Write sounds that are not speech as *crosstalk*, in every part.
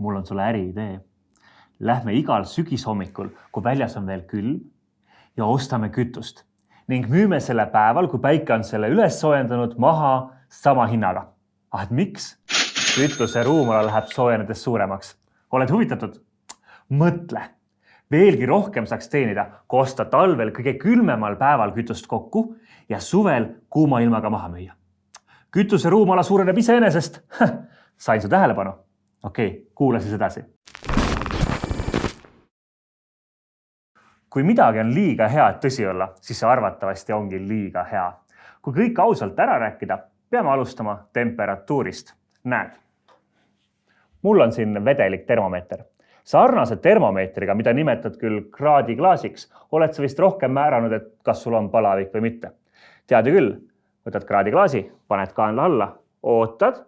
mul on sulle äriidee. Lähme igal sügishommikul, kui väljas on veel külm ja ostame kütust ning müüme selle päeval, kui päike on selle üles soojendanud, maha sama hinnaga. ah, et miks? kütuse ruumala läheb soojenedes suuremaks. oled huvitatud? mõtle, veelgi rohkem saaks teenida, kui osta talvel kõige külmemal päeval kütust kokku ja suvel kuuma ilmaga maha müüa. kütuse ruumala suureneb iseenesest. *laughs* sain su tähelepanu? Okei okay,, kuula siis edasi. kui midagi on liiga hea, et tõsi olla, siis see arvatavasti ongi liiga hea. kui kõik ausalt ära rääkida, peame alustama temperatuurist. näed, mul on siin vedelik termomeeter. sarnase termomeetriga, mida nimetad küll kraadiklaasiks, oled sa vist rohkem määranud, et kas sul on palavik või mitte. tead ju küll, võtad kraadiklaasi, paned kaenla alla, ootad,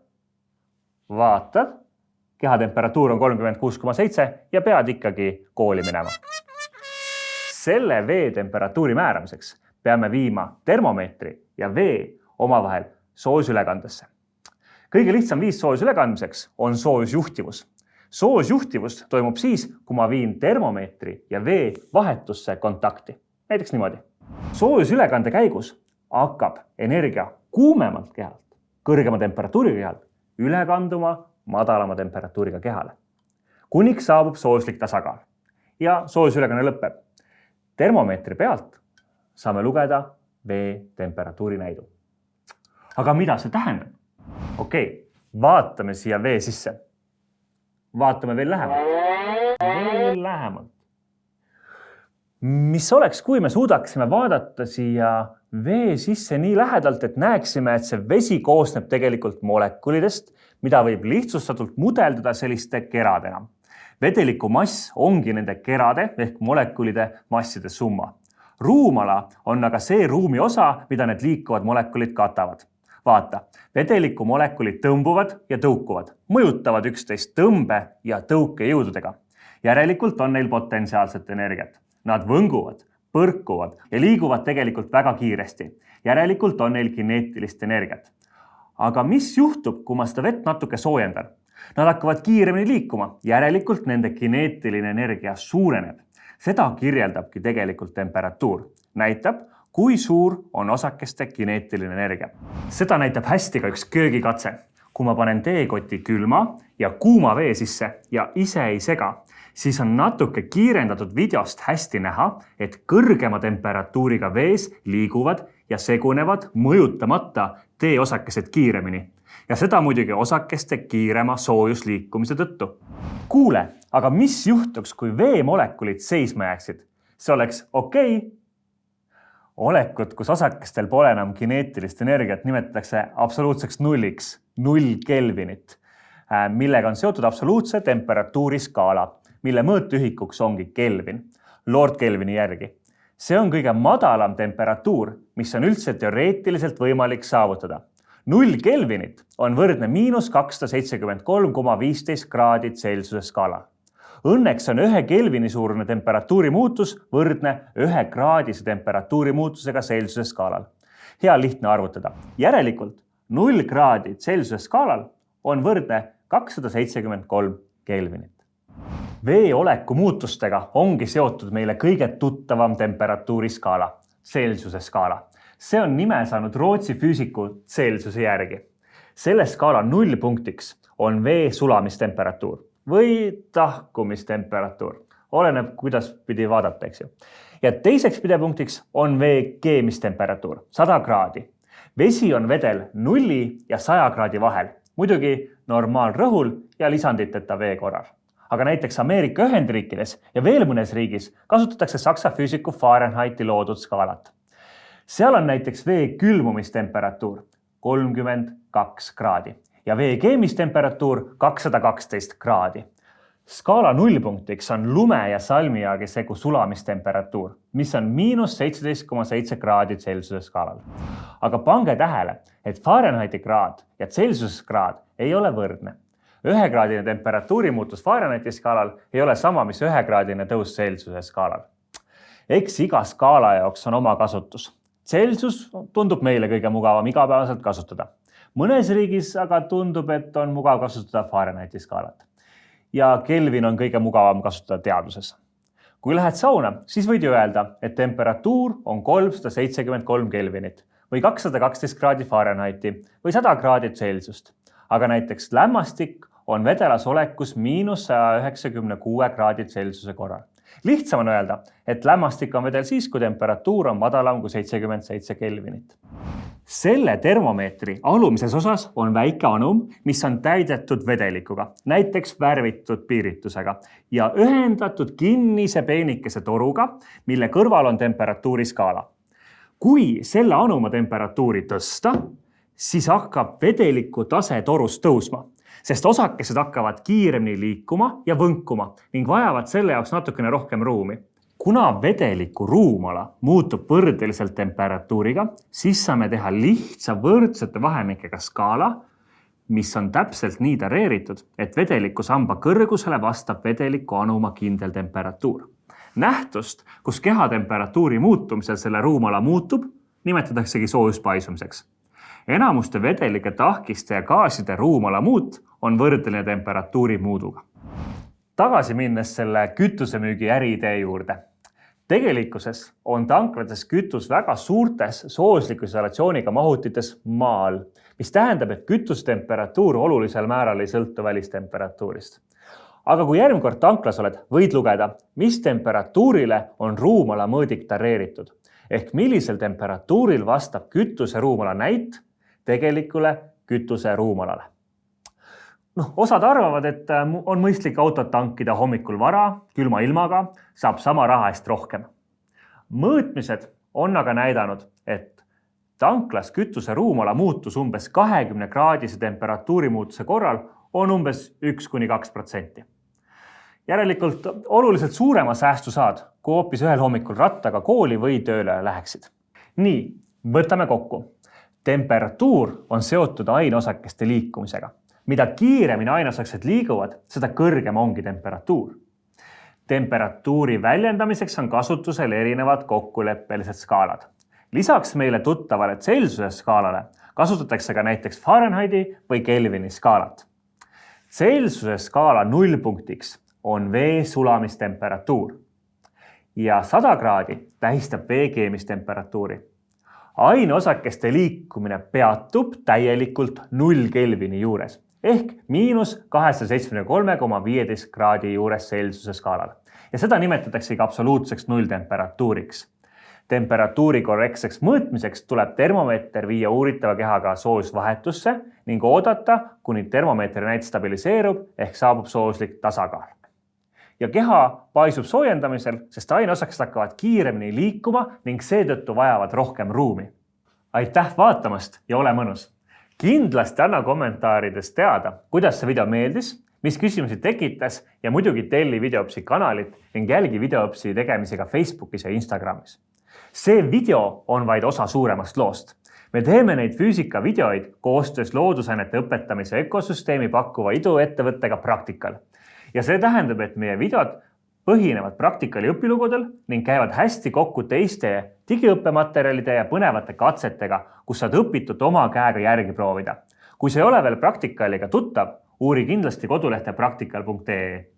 vaatad kehatemperatuur on kolmkümmend kuus koma seitse ja pead ikkagi kooli minema. selle vee temperatuuri määramiseks peame viima termomeetri ja vee omavahel soojusülekandesse. kõige lihtsam viis soojusülekandmiseks on soojusjuhtivus. soojusjuhtivus toimub siis, kui ma viin termomeetri ja vee vahetusse kontakti. näiteks niimoodi. soojusülekande käigus hakkab energia kuumemalt kehalt, kõrgema temperatuuriga kehalt üle kanduma madalama temperatuuriga kehale, kuniks saabub soojuslik tasakaal ja soojusülekanne lõpeb. termomeetri pealt saame lugeda vee temperatuuri näidu. aga mida see tähendab? okei okay,, vaatame siia vee sisse. vaatame veel lähemalt, veel lähemalt. mis oleks, kui me suudaksime vaadata siia vee sisse nii lähedalt, et näeksime, et see vesi koosneb tegelikult molekulidest mida võib lihtsustatult mudeldada selliste keradena. vedeliku mass ongi nende kerade ehk molekulide masside summa. ruumala on aga see ruumi osa, mida need liikuvad molekulid katavad. vaata, vedeliku molekulid tõmbuvad ja tõukuvad, mõjutavad üksteist tõmbe ja tõukejõududega. järelikult on neil potentsiaalset energiat. Nad võnguvad, põrkuvad ja liiguvad tegelikult väga kiiresti. järelikult on neil kineetilist energiat aga mis juhtub, kui ma seda vett natuke soojendan? Nad hakkavad kiiremini liikuma, järelikult nende kineetiline energia suureneb. seda kirjeldabki tegelikult temperatuur, näitab, kui suur on osakeste kineetiline energia. seda näitab hästi ka üks köögikatse. kui ma panen teekoti külma ja kuuma vee sisse ja ise ei sega, siis on natuke kiirendatud videost hästi näha, et kõrgema temperatuuriga vees liiguvad ja segunevad mõjutamata teeosakesed kiiremini ja seda muidugi osakeste kiirema soojusliikumise tõttu. kuule, aga mis juhtuks, kui veemolekulid seisma jääksid? see oleks okei okay. olekut, kus osakestel pole enam kineetilist energiat, nimetatakse absoluutseks nulliks, null Kelvinit, äh, millega on seotud absoluutse temperatuuri skaala mille mõõtühikuks ongi Kelvin, Lord Kelvini järgi. see on kõige madalam temperatuur, mis on üldse teoreetiliselt võimalik saavutada. null Kelvinit on võrdne miinus kakssada seitsekümmend kolm koma viisteist kraadi Celsiuse skaalal. Õnneks on ühe Kelvini suurune temperatuuri muutus võrdne ühe kraadise temperatuuri muutusega Celsiuse skaalal. hea lihtne arvutada. järelikult null kraadi Celsiuse skaalal on võrdne kakssada seitsekümmend kolm Kelvinit vee oleku muutustega ongi seotud meile kõige tuttavam temperatuuriskaala, Celsiuse skaala. see on nime saanud Rootsi füüsiku Celsiuse järgi. selle skaala nullpunktiks on vee sulamistemperatuur või tahkumistemperatuur, oleneb, kuidas pidi vaadata, eks ju. ja teiseks pidepunktiks on vee keemistemperatuur, sada kraadi. vesi on vedel nulli ja saja kraadi vahel, muidugi normaalrõhul ja lisanditeta vee korral aga näiteks Ameerika Ühendriikides ja veel mõnes riigis kasutatakse saksa füüsiku Fahrenheiti loodud skaalat. seal on näiteks vee külmumistemperatuur kolmkümmend kaks kraadi ja vee keemistemperatuur kakssada kaksteist kraadi. skaala nullpunktiks on lume ja salmiaagi segu sulamistemperatuur, mis on miinus seitseteist koma seitse kraadi Celsiuse skaalal. aga pange tähele, et Fahrenheiti kraad ja Celsiuse kraad ei ole võrdne ühekraadine temperatuuri muutus Fahrenheiti skaalal ei ole sama, mis ühekraadine tõus Celsiuse skaalal. eks iga skaala jaoks on oma kasutus. Celsius tundub meile kõige mugavam igapäevaselt kasutada. mõnes riigis aga tundub, et on mugav kasutada Fahrenheiti skaalat. ja Kelvin on kõige mugavam kasutada teaduses. kui lähed sauna, siis võid ju öelda, et temperatuur on kolmsada seitsekümmend kolm Kelvinit või kakssada kaksteist kraadi Fahrenheiti või sada kraadi Celsiust. aga näiteks lämmastik on vedelas olekus miinus saja üheksakümne kuue kraadi Celsiuse korral. lihtsam on öelda, et lämmastik on vedel siis, kui temperatuur on madalam kui seitsekümmend seitse Kelvinit. selle termomeetri alumises osas on väike anum, mis on täidetud vedelikuga, näiteks värvitud piiritusega ja ühendatud kinnise peenikese toruga, mille kõrval on temperatuuriskaala. kui selle anuma temperatuuri tõsta, siis hakkab vedeliku tase torus tõusma sest osakesed hakkavad kiiremini liikuma ja võnkuma ning vajavad selle jaoks natukene rohkem ruumi. kuna vedeliku ruumala muutub võrdeliselt temperatuuriga, siis saame teha lihtsa võrdsete vahemikega skaala, mis on täpselt nii dareeritud, et vedeliku samba kõrgusele vastab vedeliku anuma kindel temperatuur. nähtust, kus kehatemperatuuri muutumisel selle ruumala muutub, nimetataksegi soojuspaisumiseks enamuste vedelike tahkiste ja gaaside ruumala muut on võrdeline temperatuuri muuduga. tagasi minnes selle kütusemüügi äriidee juurde. tegelikkuses on tanklates kütus väga suurtes soosliku isolatsiooniga mahutites maa all, mis tähendab, et kütusetemperatuur olulisel määral ei sõltu välistemperatuurist aga kui järgmine kord tanklas oled, võid lugeda, mis temperatuurile on ruumala mõõdik dareeritud ehk millisel temperatuuril vastab kütuse ruumala näit tegelikule kütuse ruumalale. noh, osad arvavad, et äh, on mõistlik autot tankida hommikul vara, külma ilmaga, saab sama raha eest rohkem. mõõtmised on aga näidanud, et tanklas kütuse ruumala muutus umbes kahekümne kraadise temperatuuri muutuse korral on umbes üks kuni kaks protsenti. järelikult oluliselt suurema säästu saad, kui hoopis ühel hommikul rattaga kooli või tööle läheksid. nii, võtame kokku temperatuur on seotud aineosakeste liikumisega. mida kiiremini aineosakesed liiguvad, seda kõrgem ongi temperatuur. temperatuuri väljendamiseks on kasutusel erinevad kokkuleppelised skaalad. lisaks meile tuttavale Celsiuse skaalale kasutatakse ka näiteks Fahrenheiti või Kelvini skaalat. Celsiuse skaala nullpunktiks on vee sulamistemperatuur ja sada kraadi tähistab vee keemistemperatuuri aineosakeste liikumine peatub täielikult null Kelvini juures ehk miinus kahesaja seitsmekümne kolme koma viieteist kraadi juures Celsiuse skaalal ja seda nimetataksegi absoluutseks nulltemperatuuriks. temperatuuri korrektseks mõõtmiseks tuleb termomeeter viia uuritava kehaga soojusvahetusse ning oodata, kuni termomeetri näit stabiliseerub ehk saabub sooslik tasakaal ja keha paisub soojendamisel, sest aineosakesed hakkavad kiiremini liikuma ning seetõttu vajavad rohkem ruumi. aitäh vaatamast ja ole mõnus! kindlasti anna kommentaarides teada, kuidas see video meeldis, mis küsimusi tekitas ja muidugi telli Videopsi kanalit ning jälgi Videopsi tegemisi ka Facebookis ja Instagramis. see video on vaid osa suuremast loost me teeme neid füüsikavideoid koostöös loodusainete õpetamise ökosüsteemi pakkuva iduettevõttega Praktikal ja see tähendab, et meie videod põhinevad praktikal ja õpilugudel ning käivad hästi kokku teiste digiõppematerjalide ja põnevate katsetega, kus saad õpitut oma käega järgi proovida. kui sa ei ole veel praktikaliga tuttav, uuri kindlasti kodulehte praktikal.ee